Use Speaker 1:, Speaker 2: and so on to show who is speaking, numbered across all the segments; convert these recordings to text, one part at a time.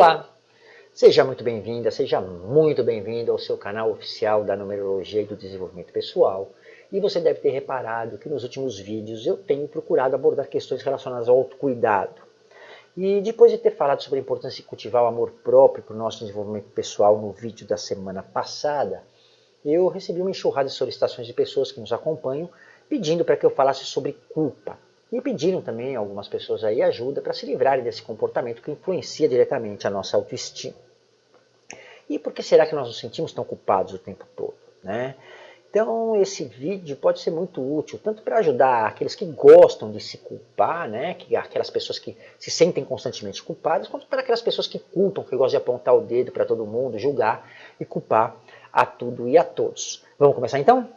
Speaker 1: Olá, seja muito bem-vinda, seja muito bem-vindo ao seu canal oficial da Numerologia e do Desenvolvimento Pessoal. E você deve ter reparado que nos últimos vídeos eu tenho procurado abordar questões relacionadas ao autocuidado. E depois de ter falado sobre a importância de cultivar o amor próprio para o nosso desenvolvimento pessoal no vídeo da semana passada, eu recebi uma enxurrada de solicitações de pessoas que nos acompanham pedindo para que eu falasse sobre culpa. E pediram também algumas pessoas aí ajuda para se livrarem desse comportamento que influencia diretamente a nossa autoestima. E por que será que nós nos sentimos tão culpados o tempo todo? Né? Então esse vídeo pode ser muito útil, tanto para ajudar aqueles que gostam de se culpar, né? que, aquelas pessoas que se sentem constantemente culpadas, quanto para aquelas pessoas que culpam, que gostam de apontar o dedo para todo mundo, julgar e culpar a tudo e a todos. Vamos começar então?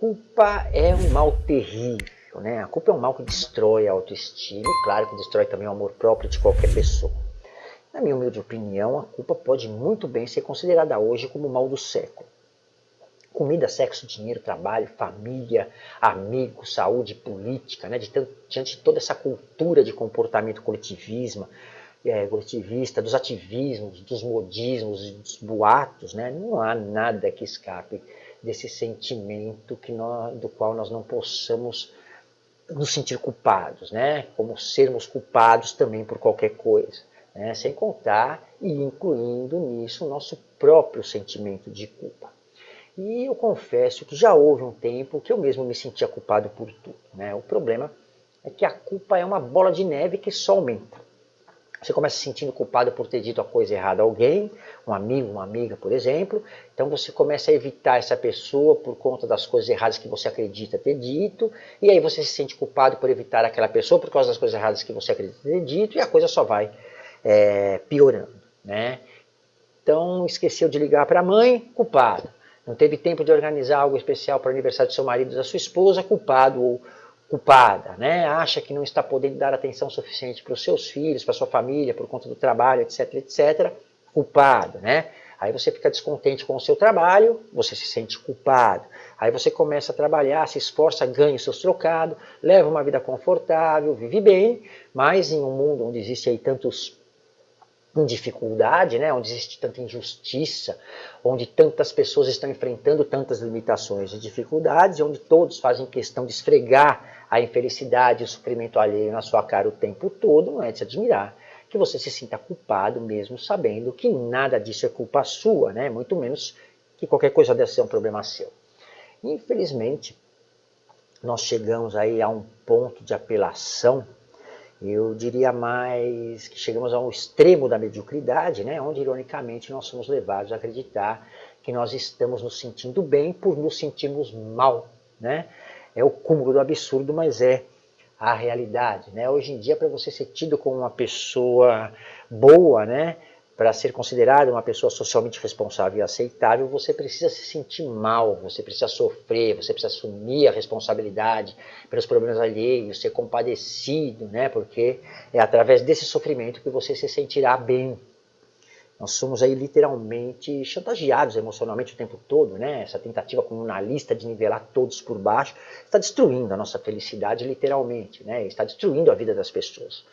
Speaker 1: Culpa é um mal terrível, né? A culpa é um mal que destrói a autoestima e, claro, que destrói também o amor próprio de qualquer pessoa. Na minha humilde opinião, a culpa pode muito bem ser considerada hoje como o mal do século. Comida, sexo, dinheiro, trabalho, família, amigos, saúde, política, né? diante de toda essa cultura de comportamento coletivismo, é, coletivista, dos ativismos, dos modismos, dos boatos, né? não há nada que escape desse sentimento que nós, do qual nós não possamos nos sentir culpados, né? como sermos culpados também por qualquer coisa, né? sem contar e incluindo nisso o nosso próprio sentimento de culpa. E eu confesso que já houve um tempo que eu mesmo me sentia culpado por tudo. Né? O problema é que a culpa é uma bola de neve que só aumenta. Você começa se sentindo culpado por ter dito a coisa errada a alguém, um amigo, uma amiga, por exemplo. Então você começa a evitar essa pessoa por conta das coisas erradas que você acredita ter dito. E aí você se sente culpado por evitar aquela pessoa por causa das coisas erradas que você acredita ter dito. E a coisa só vai é, piorando. Né? Então esqueceu de ligar para a mãe, culpado. Não teve tempo de organizar algo especial para o aniversário do seu marido da sua esposa, culpado. Ou culpada, né? acha que não está podendo dar atenção suficiente para os seus filhos, para sua família, por conta do trabalho, etc, etc, culpado, né? Aí você fica descontente com o seu trabalho, você se sente culpado. Aí você começa a trabalhar, se esforça, ganha seus trocados, leva uma vida confortável, vive bem, mas em um mundo onde existe aí tantos em dificuldade, né, onde existe tanta injustiça, onde tantas pessoas estão enfrentando tantas limitações e dificuldades, onde todos fazem questão de esfregar a infelicidade e o sofrimento alheio na sua cara o tempo todo, não é de se admirar que você se sinta culpado mesmo sabendo que nada disso é culpa sua, né, muito menos que qualquer coisa deve ser um problema seu. Infelizmente, nós chegamos aí a um ponto de apelação eu diria mais que chegamos ao extremo da mediocridade, né, onde ironicamente nós somos levados a acreditar que nós estamos nos sentindo bem por nos sentirmos mal. Né? É o cúmulo do absurdo, mas é a realidade. Né? Hoje em dia, para você ser tido como uma pessoa boa, né, para ser considerado uma pessoa socialmente responsável e aceitável, você precisa se sentir mal, você precisa sofrer, você precisa assumir a responsabilidade pelos problemas alheios, ser compadecido, né? porque é através desse sofrimento que você se sentirá bem. Nós somos aí literalmente chantageados emocionalmente o tempo todo, né? Essa tentativa comunalista de nivelar todos por baixo está destruindo a nossa felicidade literalmente, né? Está destruindo a vida das pessoas.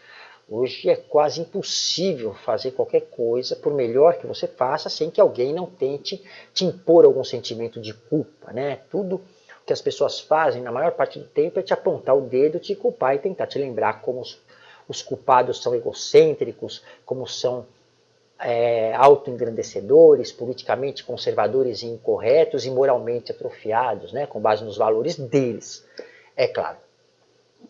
Speaker 1: Hoje é quase impossível fazer qualquer coisa, por melhor que você faça, sem que alguém não tente te impor algum sentimento de culpa. Né? Tudo que as pessoas fazem, na maior parte do tempo, é te apontar o dedo, te culpar e tentar te lembrar como os, os culpados são egocêntricos, como são é, autoengrandecedores, politicamente conservadores e incorretos e moralmente atrofiados, né? com base nos valores deles. É claro,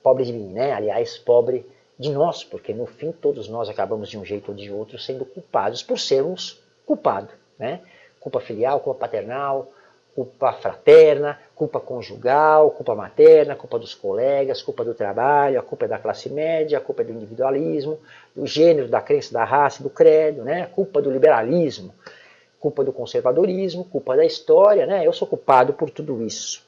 Speaker 1: pobre de mim, né? aliás, pobre de nós, porque no fim todos nós acabamos de um jeito ou de outro sendo culpados por sermos culpados. Né? Culpa filial, culpa paternal, culpa fraterna, culpa conjugal, culpa materna, culpa dos colegas, culpa do trabalho, a culpa é da classe média, a culpa é do individualismo, do gênero, da crença, da raça, do credo, né? culpa do liberalismo, culpa do conservadorismo, culpa da história, né? eu sou culpado por tudo isso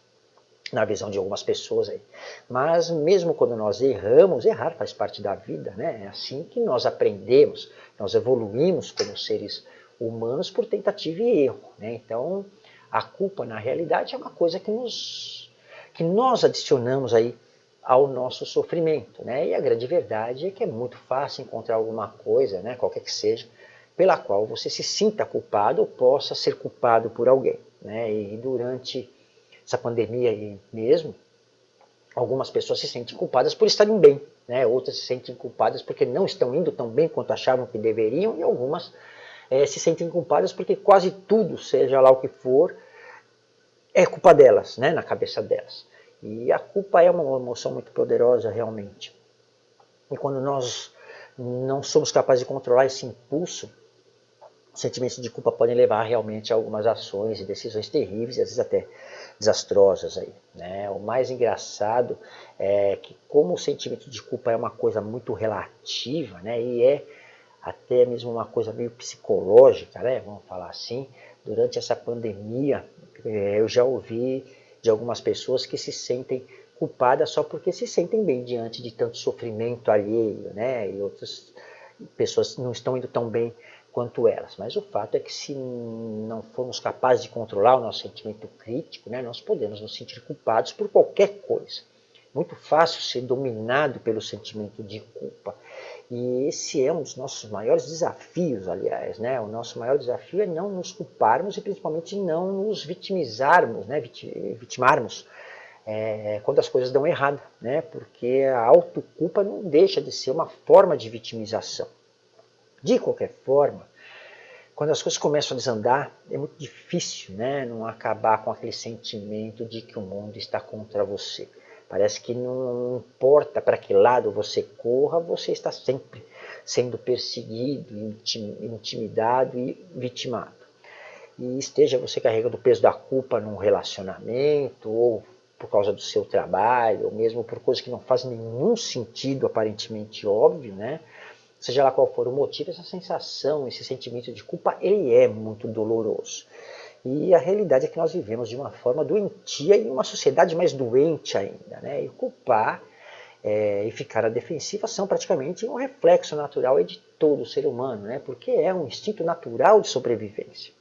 Speaker 1: na visão de algumas pessoas aí. Mas mesmo quando nós erramos, errar faz parte da vida, né? É assim que nós aprendemos, nós evoluímos como seres humanos por tentativa e erro, né? Então, a culpa na realidade é uma coisa que nos que nós adicionamos aí ao nosso sofrimento. Né? E a grande verdade é que é muito fácil encontrar alguma coisa, né, qualquer que seja, pela qual você se sinta culpado ou possa ser culpado por alguém. Né? E durante essa pandemia aí mesmo, algumas pessoas se sentem culpadas por estarem bem, né? outras se sentem culpadas porque não estão indo tão bem quanto achavam que deveriam, e algumas é, se sentem culpadas porque quase tudo, seja lá o que for, é culpa delas, né? na cabeça delas. E a culpa é uma emoção muito poderosa realmente. E quando nós não somos capazes de controlar esse impulso, sentimentos de culpa podem levar realmente a algumas ações e decisões terríveis, às vezes até desastrosas. Aí, né? O mais engraçado é que como o sentimento de culpa é uma coisa muito relativa, né? e é até mesmo uma coisa meio psicológica, né? vamos falar assim, durante essa pandemia é, eu já ouvi de algumas pessoas que se sentem culpadas só porque se sentem bem diante de tanto sofrimento alheio, né? E outras pessoas não estão indo tão bem quanto elas. Mas o fato é que se não formos capazes de controlar o nosso sentimento crítico, né, nós podemos nos sentir culpados por qualquer coisa. Muito fácil ser dominado pelo sentimento de culpa. E esse é um dos nossos maiores desafios, aliás. Né? O nosso maior desafio é não nos culparmos e principalmente não nos vitimizarmos, né? vitimarmos é, quando as coisas dão errado. Né? Porque a autoculpa não deixa de ser uma forma de vitimização. De qualquer forma, quando as coisas começam a desandar, é muito difícil né? não acabar com aquele sentimento de que o mundo está contra você. Parece que não importa para que lado você corra, você está sempre sendo perseguido, intimidado e vitimado. E esteja você carregando o peso da culpa num relacionamento, ou por causa do seu trabalho, ou mesmo por coisas que não fazem nenhum sentido, aparentemente óbvio, né? Seja lá qual for o motivo, essa sensação, esse sentimento de culpa, ele é muito doloroso. E a realidade é que nós vivemos de uma forma doentia e uma sociedade mais doente ainda. Né? E culpar é, e ficar à defensiva são praticamente um reflexo natural de todo ser humano, né? porque é um instinto natural de sobrevivência.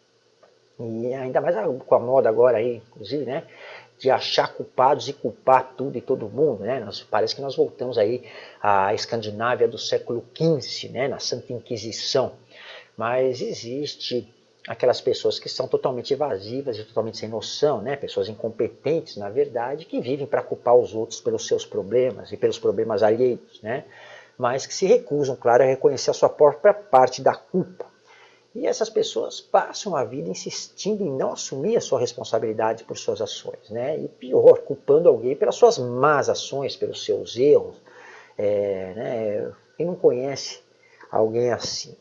Speaker 1: E ainda mais com a moda agora aí, inclusive, né? De achar culpados e culpar tudo e todo mundo. Né? Nós, parece que nós voltamos aí à Escandinávia do século XV, né? na Santa Inquisição. Mas existe aquelas pessoas que são totalmente evasivas e totalmente sem noção, né? pessoas incompetentes, na verdade, que vivem para culpar os outros pelos seus problemas e pelos problemas alheios, né? mas que se recusam, claro, a reconhecer a sua própria parte da culpa. E essas pessoas passam a vida insistindo em não assumir a sua responsabilidade por suas ações, né? e pior, culpando alguém pelas suas más ações, pelos seus erros. É, né? Quem não conhece alguém assim?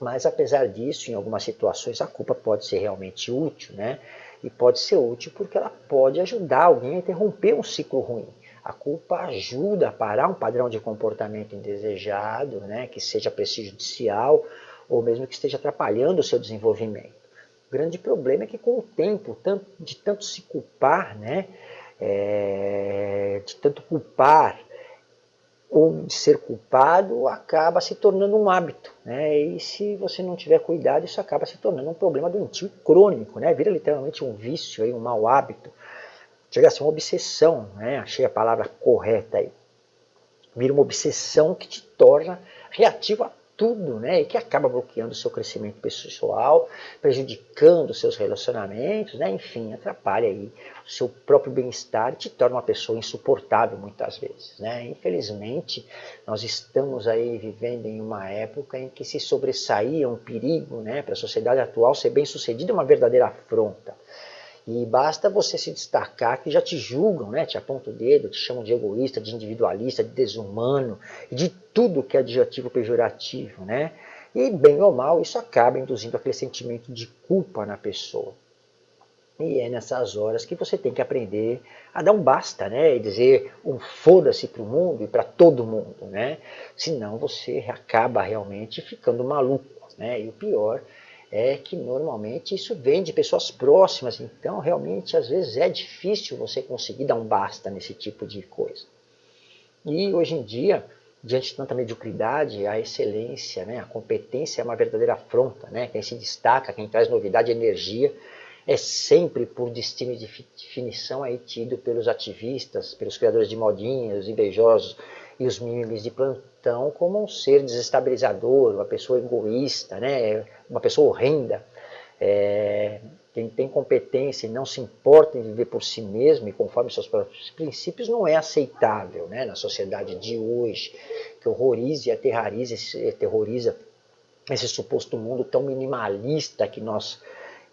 Speaker 1: Mas apesar disso, em algumas situações a culpa pode ser realmente útil, né? E pode ser útil porque ela pode ajudar alguém a interromper um ciclo ruim. A culpa ajuda a parar um padrão de comportamento indesejado, né? Que seja prejudicial ou mesmo que esteja atrapalhando o seu desenvolvimento. O grande problema é que com o tempo, de tanto se culpar, né? É, de tanto culpar ou de ser culpado acaba se tornando um hábito. Né? E se você não tiver cuidado, isso acaba se tornando um problema doentio crônico, né? vira literalmente um vício, aí, um mau hábito. Chega a ser uma obsessão, né? achei a palavra correta aí. Vira uma obsessão que te torna reativo a tudo, né? E que acaba bloqueando o seu crescimento pessoal, prejudicando seus relacionamentos, né? Enfim, atrapalha aí o seu próprio bem-estar e te torna uma pessoa insuportável muitas vezes, né? Infelizmente, nós estamos aí vivendo em uma época em que se sobressaía um perigo, né? Para a sociedade atual ser bem-sucedida é uma verdadeira afronta. E basta você se destacar que já te julgam, né? te apontam o dedo, te chamam de egoísta, de individualista, de desumano, de tudo que é adjetivo pejorativo. Né? E bem ou mal, isso acaba induzindo aquele sentimento de culpa na pessoa. E é nessas horas que você tem que aprender a dar um basta, né? E dizer um foda-se para o mundo e para todo mundo, né? Senão você acaba realmente ficando maluco, né? E o pior é que normalmente isso vem de pessoas próximas, então realmente às vezes é difícil você conseguir dar um basta nesse tipo de coisa. E hoje em dia, diante de tanta mediocridade, a excelência, né, a competência é uma verdadeira afronta. Né? Quem se destaca, quem traz novidade energia, é sempre por destino de definição aí tido pelos ativistas, pelos criadores de modinhas, os invejosos e os mimimis de plantão como um ser desestabilizador, uma pessoa egoísta, né? uma pessoa horrenda. É, quem tem competência e não se importa em viver por si mesmo e conforme seus próprios princípios não é aceitável né, na sociedade de hoje, que horroriza e aterroriza, aterroriza esse suposto mundo tão minimalista que nós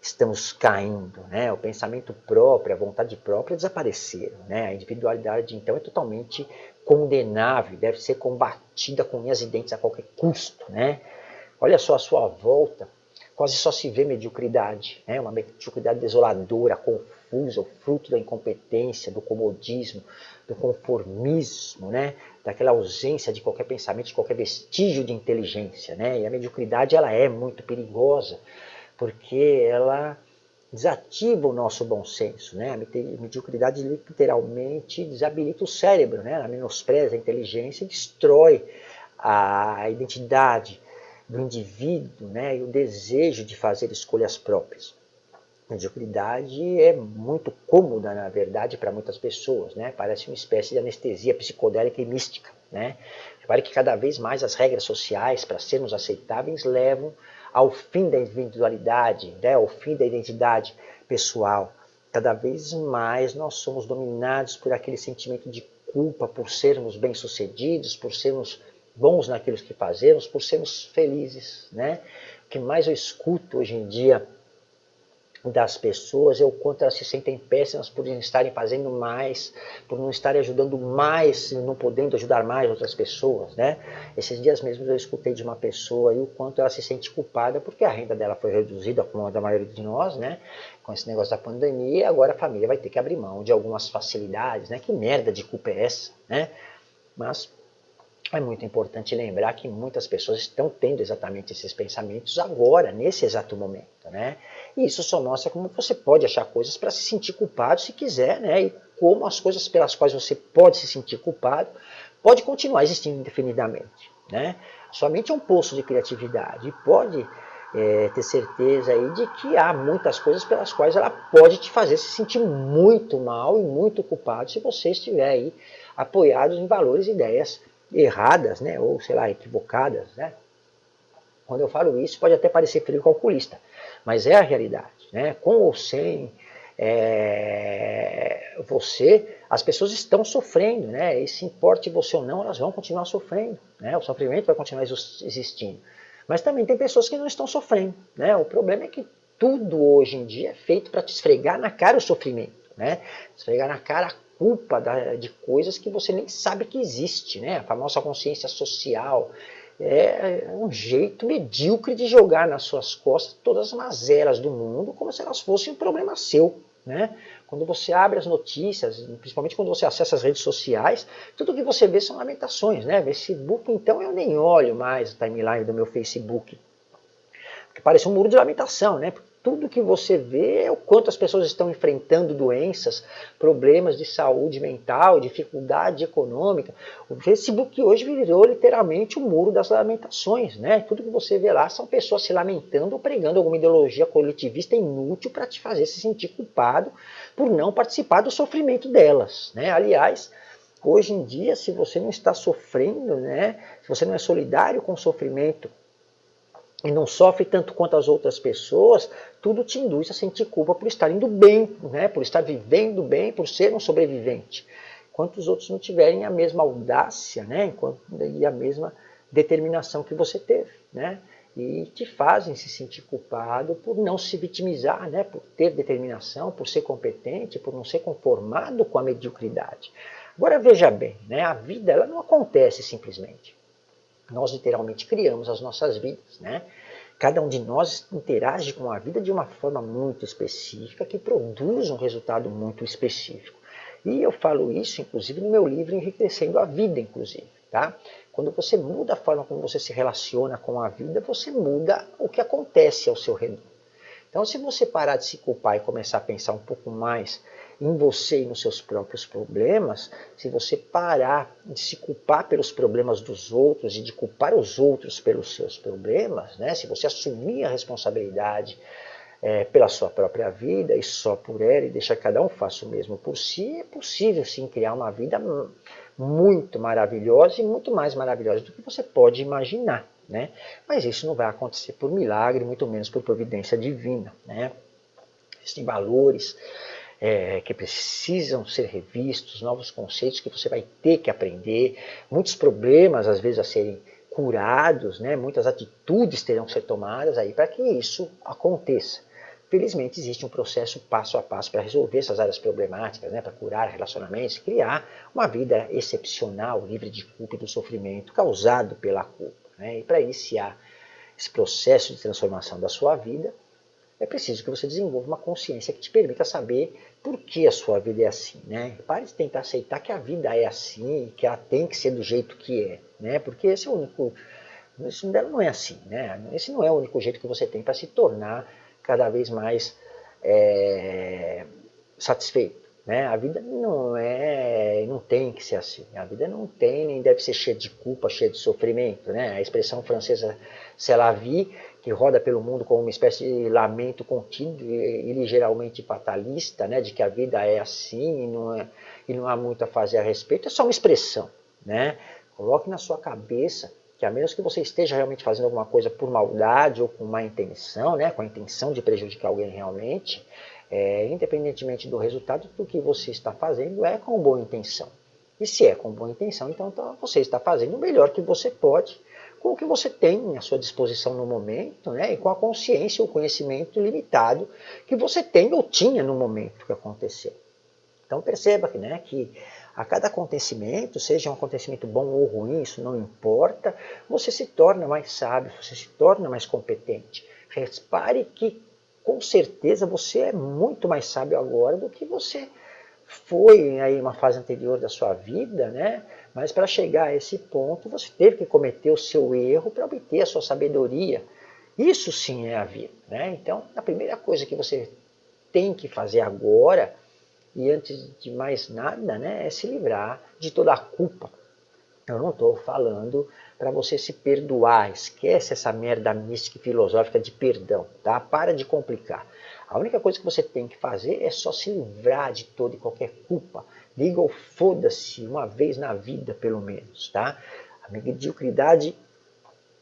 Speaker 1: estamos caindo. Né? O pensamento próprio, a vontade própria desapareceram. Né? A individualidade, então, é totalmente condenável, deve ser combatida com unhas e dentes a qualquer custo. Né? Olha só a sua volta, quase só se vê mediocridade, né? uma mediocridade desoladora, confusa, o fruto da incompetência, do comodismo, do conformismo, né? daquela ausência de qualquer pensamento, de qualquer vestígio de inteligência. Né? E a mediocridade ela é muito perigosa, porque ela desativa o nosso bom senso. Né? A mediocridade literalmente desabilita o cérebro, né? ela menospreza a inteligência e destrói a identidade, do indivíduo né, e o desejo de fazer escolhas próprias. A mediocridade é muito cômoda, na verdade, para muitas pessoas. Né? Parece uma espécie de anestesia psicodélica e mística. Né? Repare que cada vez mais as regras sociais, para sermos aceitáveis, levam ao fim da individualidade, né? ao fim da identidade pessoal. Cada vez mais nós somos dominados por aquele sentimento de culpa por sermos bem-sucedidos, por sermos bons naquilo que fazemos, por sermos felizes. Né? O que mais eu escuto hoje em dia das pessoas é o quanto elas se sentem péssimas por não estarem fazendo mais, por não estarem ajudando mais, não podendo ajudar mais outras pessoas, né? Esses dias mesmo eu escutei de uma pessoa e o quanto ela se sente culpada porque a renda dela foi reduzida, como a da maioria de nós, né? Com esse negócio da pandemia, e agora a família vai ter que abrir mão de algumas facilidades, né? Que merda de culpa é essa, né? Mas é muito importante lembrar que muitas pessoas estão tendo exatamente esses pensamentos agora, nesse exato momento. Né? E isso só mostra como você pode achar coisas para se sentir culpado se quiser, né? e como as coisas pelas quais você pode se sentir culpado pode continuar existindo indefinidamente. Né? Sua mente é um poço de criatividade e pode é, ter certeza aí de que há muitas coisas pelas quais ela pode te fazer se sentir muito mal e muito culpado se você estiver aí apoiado em valores e ideias erradas, né, ou sei lá, equivocadas, né? Quando eu falo isso, pode até parecer frio calculista, mas é a realidade, né? Com ou sem é, você, as pessoas estão sofrendo, né? E se importe você ou não, elas vão continuar sofrendo, né? O sofrimento vai continuar existindo. Mas também tem pessoas que não estão sofrendo, né? O problema é que tudo hoje em dia é feito para te esfregar na cara o sofrimento, né? Esfregar na cara a culpa da, de coisas que você nem sabe que existe, né? A famosa consciência social. É um jeito medíocre de jogar nas suas costas todas as mazelas do mundo como se elas fossem um problema seu. Né? Quando você abre as notícias, principalmente quando você acessa as redes sociais, tudo que você vê são lamentações. Né? Facebook, então, eu nem olho mais a timeline do meu Facebook. Porque parece um muro de lamentação, né? Tudo que você vê é o quanto as pessoas estão enfrentando doenças, problemas de saúde mental, dificuldade econômica. O Facebook hoje virou literalmente o muro das lamentações. Né? Tudo que você vê lá são pessoas se lamentando ou pregando alguma ideologia coletivista inútil para te fazer se sentir culpado por não participar do sofrimento delas. Né? Aliás, hoje em dia, se você não está sofrendo, né? se você não é solidário com o sofrimento e não sofre tanto quanto as outras pessoas, tudo te induz a sentir culpa por estar indo bem, né? por estar vivendo bem, por ser um sobrevivente. Enquanto os outros não tiverem a mesma audácia né? Enquanto, e a mesma determinação que você teve. Né? E te fazem se sentir culpado por não se vitimizar, né? por ter determinação, por ser competente, por não ser conformado com a mediocridade. Agora veja bem, né? a vida ela não acontece simplesmente. Nós literalmente criamos as nossas vidas, né? Cada um de nós interage com a vida de uma forma muito específica que produz um resultado muito específico. E eu falo isso, inclusive, no meu livro Enriquecendo a Vida, inclusive. Tá? Quando você muda a forma como você se relaciona com a vida, você muda o que acontece ao seu redor. Então, se você parar de se culpar e começar a pensar um pouco mais em você e nos seus próprios problemas, se você parar de se culpar pelos problemas dos outros e de culpar os outros pelos seus problemas, né? se você assumir a responsabilidade é, pela sua própria vida e só por ela e deixar cada um faça o mesmo por si, é possível sim criar uma vida muito maravilhosa e muito mais maravilhosa do que você pode imaginar. Né? Mas isso não vai acontecer por milagre, muito menos por providência divina. Né? Existem valores é, que precisam ser revistos, novos conceitos que você vai ter que aprender, muitos problemas às vezes a serem curados, né? muitas atitudes terão que ser tomadas aí para que isso aconteça. Felizmente existe um processo passo a passo para resolver essas áreas problemáticas, né, para curar relacionamentos, criar uma vida excepcional, livre de culpa e do sofrimento causado pela culpa. Né? E para iniciar esse processo de transformação da sua vida, é preciso que você desenvolva uma consciência que te permita saber por que a sua vida é assim. Né? Pare de tentar aceitar que a vida é assim, que ela tem que ser do jeito que é, né? porque esse é o único... Isso não é assim, né? Esse não é o único jeito que você tem para se tornar cada vez mais é, satisfeito. Né? A vida não é, não tem que ser assim. A vida não tem nem deve ser cheia de culpa, cheia de sofrimento. Né? A expressão francesa c'est la vie, que roda pelo mundo como uma espécie de lamento contínuo e, ligeiramente fatalista, né? de que a vida é assim e não, é, e não há muito a fazer a respeito, é só uma expressão. Né? Coloque na sua cabeça que a menos que você esteja realmente fazendo alguma coisa por maldade ou com má intenção, né, com a intenção de prejudicar alguém realmente, é, independentemente do resultado, do que você está fazendo é com boa intenção. E se é com boa intenção, então, então você está fazendo o melhor que você pode com o que você tem à sua disposição no momento, né, e com a consciência, o conhecimento limitado que você tem ou tinha no momento que aconteceu. Então perceba que, né, que a cada acontecimento, seja um acontecimento bom ou ruim, isso não importa, você se torna mais sábio, você se torna mais competente. Repare que, com certeza, você é muito mais sábio agora do que você foi em uma fase anterior da sua vida, né? Mas para chegar a esse ponto, você teve que cometer o seu erro para obter a sua sabedoria. Isso sim é a vida, né? Então, a primeira coisa que você tem que fazer agora e antes de mais nada, né, é se livrar de toda a culpa. Eu não estou falando para você se perdoar, esquece essa merda mística e filosófica de perdão, tá? Para de complicar. A única coisa que você tem que fazer é só se livrar de toda e qualquer culpa. Liga ou foda-se uma vez na vida, pelo menos, tá? A mediocridade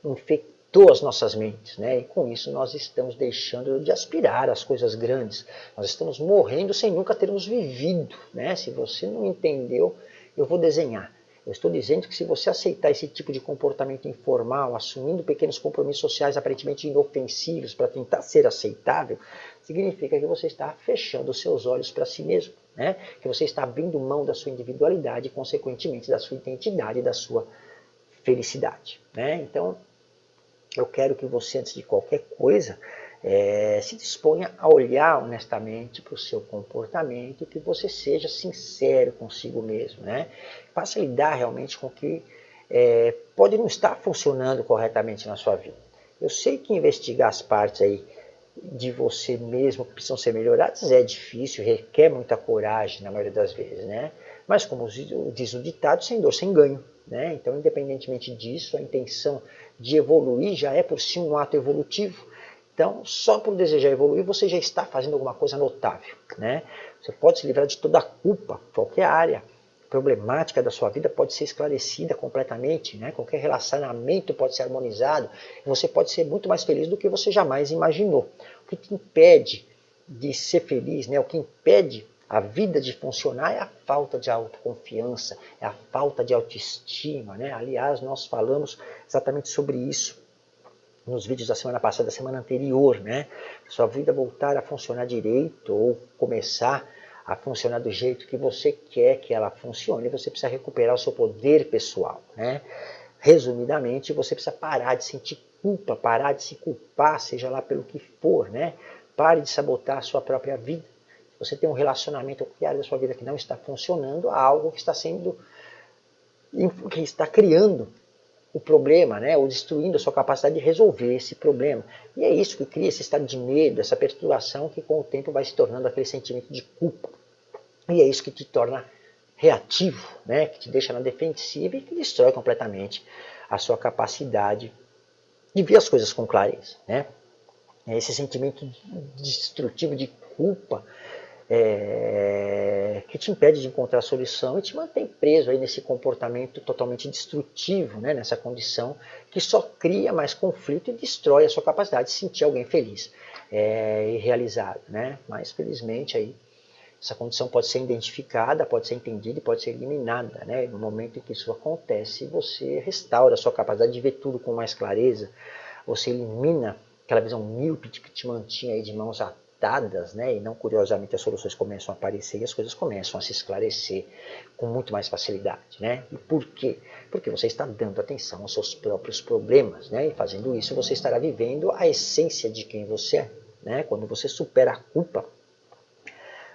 Speaker 1: infecta conectou as nossas mentes, né? e com isso nós estamos deixando de aspirar às coisas grandes. Nós estamos morrendo sem nunca termos vivido. Né? Se você não entendeu, eu vou desenhar. Eu estou dizendo que se você aceitar esse tipo de comportamento informal, assumindo pequenos compromissos sociais aparentemente inofensivos para tentar ser aceitável, significa que você está fechando seus olhos para si mesmo, né? que você está abrindo mão da sua individualidade e, consequentemente, da sua identidade e da sua felicidade. Né? Então, eu quero que você, antes de qualquer coisa, é, se disponha a olhar honestamente para o seu comportamento e que você seja sincero consigo mesmo. Né? Faça lidar realmente com o que é, pode não estar funcionando corretamente na sua vida. Eu sei que investigar as partes aí de você mesmo que precisam ser melhoradas é difícil, requer muita coragem na maioria das vezes, né? Mas como diz o ditado, sem dor, sem ganho. Né? Então, independentemente disso, a intenção de evoluir já é por si um ato evolutivo. Então, só por desejar evoluir, você já está fazendo alguma coisa notável. Né? Você pode se livrar de toda a culpa, qualquer área problemática da sua vida pode ser esclarecida completamente, né? qualquer relacionamento pode ser harmonizado, você pode ser muito mais feliz do que você jamais imaginou. O que te impede de ser feliz, né? o que impede a vida de funcionar é a falta de autoconfiança, é a falta de autoestima. Né? Aliás, nós falamos exatamente sobre isso nos vídeos da semana passada, da semana anterior. Né? Sua vida voltar a funcionar direito ou começar a funcionar do jeito que você quer que ela funcione, você precisa recuperar o seu poder pessoal. Né? Resumidamente, você precisa parar de sentir culpa, parar de se culpar, seja lá pelo que for. Né? Pare de sabotar a sua própria vida você tem um relacionamento ou área da sua vida que não está funcionando, há algo que está sendo que está criando o problema, né, ou destruindo a sua capacidade de resolver esse problema. E é isso que cria esse estado de medo, essa perturbação que com o tempo vai se tornando aquele sentimento de culpa. E é isso que te torna reativo, né, que te deixa na defensiva e que destrói completamente a sua capacidade de ver as coisas com clareza. Né? esse sentimento destrutivo de culpa é, que te impede de encontrar a solução e te mantém preso aí nesse comportamento totalmente destrutivo, né, nessa condição que só cria mais conflito e destrói a sua capacidade de sentir alguém feliz é, e realizado. Né? Mas felizmente aí essa condição pode ser identificada, pode ser entendida e pode ser eliminada. Né? No momento em que isso acontece, você restaura a sua capacidade de ver tudo com mais clareza, você elimina aquela visão míope que te mantinha aí de mãos atadas, né? e não curiosamente as soluções começam a aparecer e as coisas começam a se esclarecer com muito mais facilidade. Né? E por quê? Porque você está dando atenção aos seus próprios problemas, né? e fazendo isso você estará vivendo a essência de quem você é. Né? Quando você supera a culpa,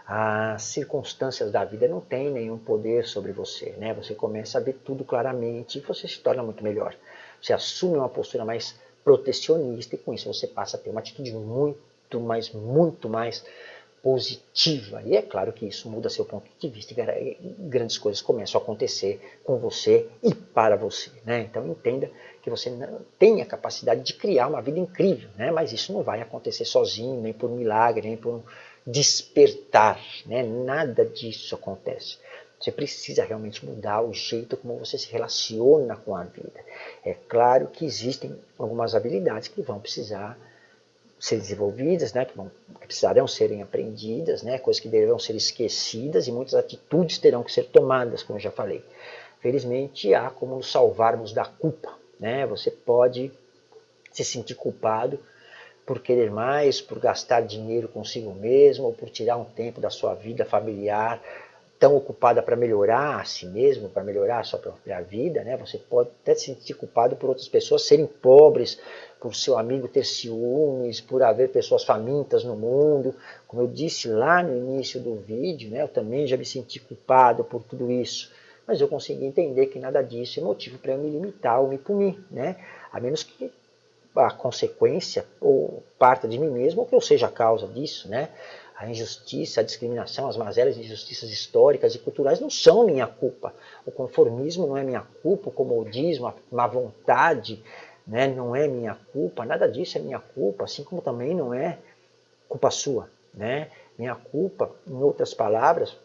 Speaker 1: as circunstâncias da vida não têm nenhum poder sobre você. Né? Você começa a ver tudo claramente e você se torna muito melhor. Você assume uma postura mais protecionista e com isso você passa a ter uma atitude muito mais, muito mais positiva. E é claro que isso muda seu ponto de vista e grandes coisas começam a acontecer com você e para você. Né? Então entenda que você tem a capacidade de criar uma vida incrível, né? mas isso não vai acontecer sozinho, nem por milagre, nem por um despertar. Né? Nada disso acontece. Você precisa realmente mudar o jeito como você se relaciona com a vida. É claro que existem algumas habilidades que vão precisar ser desenvolvidas, né, que, vão, que precisarão serem aprendidas, né, coisas que deverão ser esquecidas e muitas atitudes terão que ser tomadas, como eu já falei. Felizmente há como nos salvarmos da culpa. Né? Você pode se sentir culpado por querer mais, por gastar dinheiro consigo mesmo, ou por tirar um tempo da sua vida familiar tão ocupada para melhorar a si mesmo, para melhorar a sua própria vida, né? Você pode até se sentir culpado por outras pessoas serem pobres, por seu amigo ter ciúmes, por haver pessoas famintas no mundo. Como eu disse lá no início do vídeo, né? Eu também já me senti culpado por tudo isso. Mas eu consegui entender que nada disso é motivo para eu me limitar ou me punir, né? A menos que a consequência ou parta de mim mesmo ou que eu seja a causa disso, né? A injustiça, a discriminação, as mazelas e injustiças históricas e culturais não são minha culpa. O conformismo não é minha culpa, o comodismo, a má vontade né, não é minha culpa, nada disso é minha culpa, assim como também não é culpa sua. Né? Minha culpa, em outras palavras,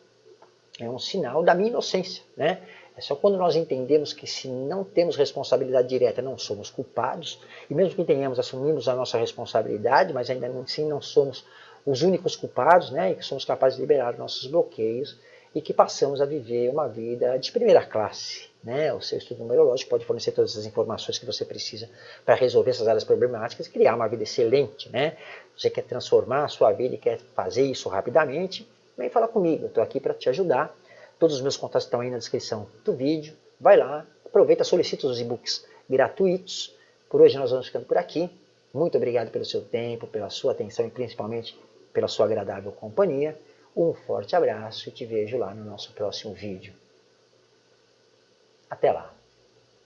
Speaker 1: é um sinal da minha inocência. Né? É só quando nós entendemos que se não temos responsabilidade direta, não somos culpados, e mesmo que tenhamos, assumimos a nossa responsabilidade, mas ainda assim não somos os únicos culpados, né, e que somos capazes de liberar nossos bloqueios e que passamos a viver uma vida de primeira classe. Né? O seu estudo numerológico pode fornecer todas as informações que você precisa para resolver essas áreas problemáticas e criar uma vida excelente. Né? Você quer transformar a sua vida e quer fazer isso rapidamente, vem falar comigo, estou aqui para te ajudar. Todos os meus contatos estão aí na descrição do vídeo. Vai lá, aproveita, solicita os e-books gratuitos. Por hoje nós vamos ficando por aqui. Muito obrigado pelo seu tempo, pela sua atenção e principalmente pela sua agradável companhia. Um forte abraço e te vejo lá no nosso próximo vídeo. Até lá!